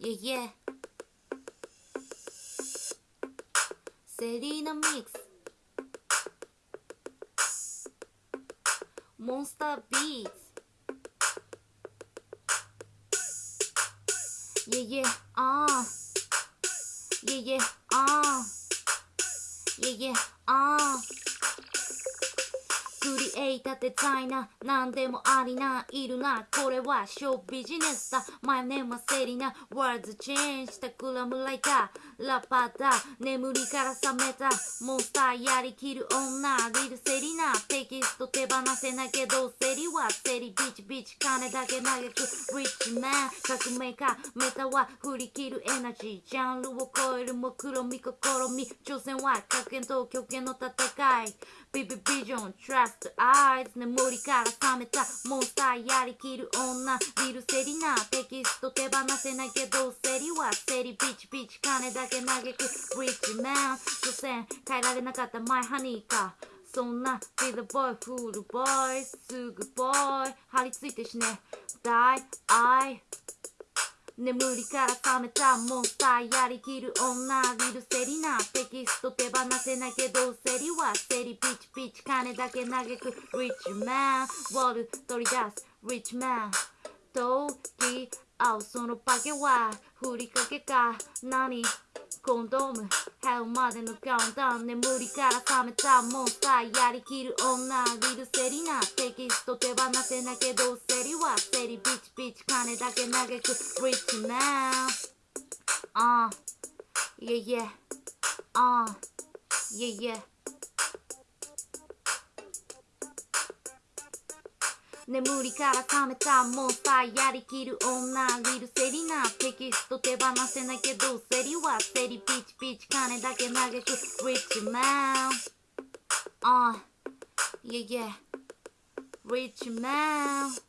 Yeah yeah セリーナミックスモンスタービーツ Yeah yeah ああ Yeah yeah ああ Yeah yeah ああクリエイターデザイナー何でもありないるな。これはショービジネスだ。My name はセリナワールドチェンジしたクラムライター。ラッパーだ。眠りから覚めた。モンスターやりきる女リルセリナ。テキスト手放せないけどセリはセリビチビチ金だけ投げく。リッチマン革命家。メタは振り切るエナジー。ジャンルを超える目論み試み挑戦は格言と極限の戦い。ビビビジョン Trust Eyes 眠りから覚めたモンスターやりきる女。リルセリナ。テキスト手放せないけどセリはセリ。ビチビチ金だけ投げくリッチマン所詮変えられなかった。マイハニーか。そんな。Be the boy, fool the boy すぐボーイ張り付いて死ね。Die, I 眠りから覚めたモンスターやりきる女リルセリナテキスト手放せないけどセリはセリピチピチ金だけ嘆く。リッチマンウォール取り出すリッチマン時合そのパケはふりかけか何コンドームヘルまでのカウンター眠りから覚めたモンスターやりきる女リルセリナテキスト手放せなけどセリはセリ。ビチビチ金だけ嘆くリッチマンああいえいえああいえいえ眠りから覚めたモンスターやりきる女リルセリナテキスト手放せないけどセリはセリピチピチ金だけ投げくリッチマンああいえいえリッチマン